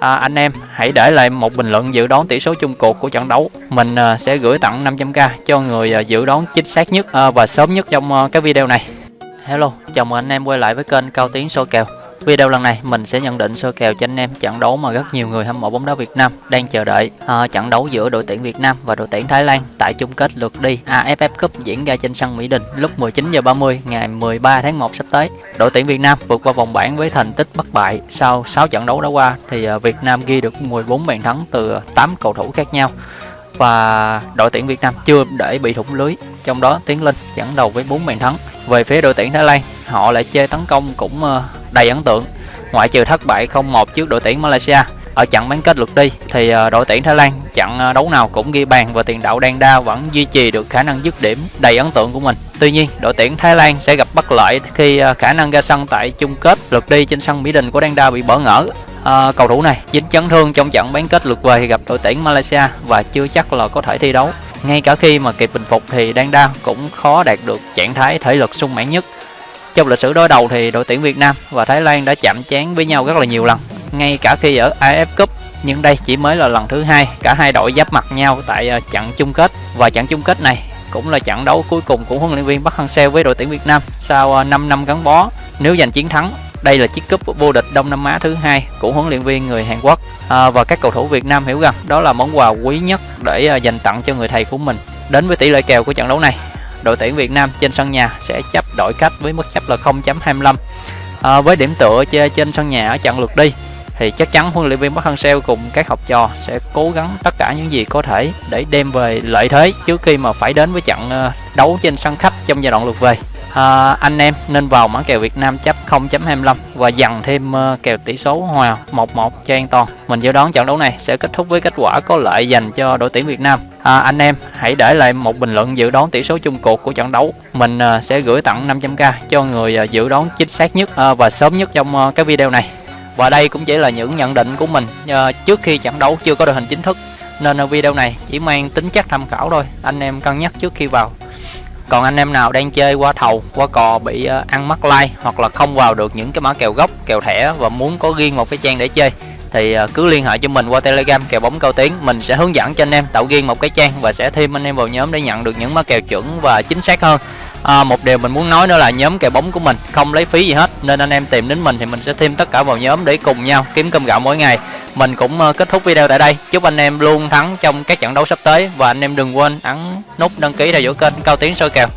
à, anh em hãy để lại một bình luận dự đoán tỷ số chung cuộc của trận đấu. Mình à, sẽ gửi tặng 500k cho người à, dự đoán chính xác nhất à, và sớm nhất trong à, cái video này. Hello chào mừng anh em quay lại với kênh cao tiến số kèo. Video lần này mình sẽ nhận định sơ kèo cho anh em trận đấu mà rất nhiều người hâm mộ bóng đá Việt Nam đang chờ đợi. À, trận đấu giữa đội tuyển Việt Nam và đội tuyển Thái Lan tại chung kết lượt đi AFF Cup diễn ra trên sân Mỹ Đình lúc 19h30 ngày 13 tháng 1 sắp tới. Đội tuyển Việt Nam vượt qua vòng bảng với thành tích bất bại sau 6 trận đấu đã qua thì ờ, Việt Nam ghi được 14 bàn thắng từ 8 cầu thủ khác nhau và đội tuyển Việt Nam chưa để bị thủng lưới trong đó Tiến Linh dẫn đầu với 4 bàn thắng về phía đội tuyển Thái Lan họ lại chơi tấn công cũng ờ, đầy ấn tượng ngoại trừ thất bại 0-1 trước đội tuyển Malaysia ở trận bán kết lượt đi thì ờ, đội tuyển Thái Lan trận ờ, đấu nào cũng ghi bàn và tiền đạo Đan Đa vẫn duy trì được khả năng dứt điểm đầy ấn tượng của mình. Tuy nhiên, đội tuyển Thái Lan sẽ gặp bất lợi khi ờ, khả năng ra sân tại chung kết lượt đi trên sân Mỹ Đình của Đan Đa bị bỡ ngỡ. À, cầu thủ này dính chấn thương trong trận bán kết lượt về gặp đội tuyển Malaysia và chưa chắc là có thể thi đấu. Ngay cả khi mà kịp bình phục thì Đan Đa cũng khó đạt được trạng thái thể lực sung mãn nhất trong lịch sử đối đầu thì đội tuyển Việt Nam và Thái Lan đã chạm trán với nhau rất là nhiều lần, ngay cả khi ở AF Cup nhưng đây chỉ mới là lần thứ hai cả hai đội giáp mặt nhau tại ờ, trận chung kết và trận chung kết này cũng là trận đấu cuối cùng của huấn luyện viên Park Hang-seo với đội tuyển Việt Nam sau ờ, 5 năm gắn bó. Nếu giành chiến thắng, đây là chiếc cúp vô địch Đông Nam Á thứ hai của huấn luyện viên người Hàn Quốc à, và các cầu thủ Việt Nam hiểu rằng đó là món quà quý nhất để dành tặng cho người thầy của mình. Đến với tỷ lệ kèo của trận đấu này, đội tuyển Việt Nam trên sân nhà sẽ chấp đội khách với mức chấp là 0.25 à, ờ, với điểm tựa trên sân nhà ở trận lượt đi thì chắc chắn huấn luyện viên Park Hang-seo cùng các học trò sẽ cố gắng tất cả những gì có thể để đem về lợi thế trước khi mà phải đến với trận ờ, đấu trên sân khách trong giai đoạn lượt về à, anh em nên vào mã kèo Việt Nam chấp 0.25 và dằn thêm kèo tỷ số hòa 1-1 cho an toàn. Mình dự đoán trận đấu này sẽ kết thúc với kết quả có lợi dành cho đội tuyển Việt Nam. À, anh em hãy để lại một bình luận dự đoán tỷ số chung cuộc của trận đấu. Mình à, sẽ gửi tặng 500k cho người à, dự đoán chính xác nhất à, và sớm nhất trong à, cái video này. Và đây cũng chỉ là những nhận định của mình à, trước khi trận đấu chưa có đội hình chính thức nên à, video này chỉ mang tính chất tham khảo thôi. Anh em cân nhắc trước khi vào còn anh em nào đang chơi qua thầu qua cò bị à, ăn mắc like hoặc là không vào được những cái mã kèo gốc kèo thẻ và muốn có riêng một cái trang để chơi thì à, cứ liên hệ cho mình qua telegram kèo bóng cao tiến mình sẽ hướng dẫn cho anh em tạo riêng một cái trang và sẽ thêm anh em vào nhóm để nhận được những mã kèo chuẩn và chính xác hơn. À, một điều mình muốn nói nữa là nhóm kèo bóng của mình không lấy phí gì hết nên anh em tìm đến mình thì mình sẽ thêm tất cả vào nhóm để cùng nhau kiếm cơm gạo mỗi ngày. Mình cũng à, kết thúc video tại đây. Chúc anh em luôn thắng trong các trận đấu sắp tới và anh em đừng quên ấn nút đăng ký theo dõi kênh cao tiến soi kèo.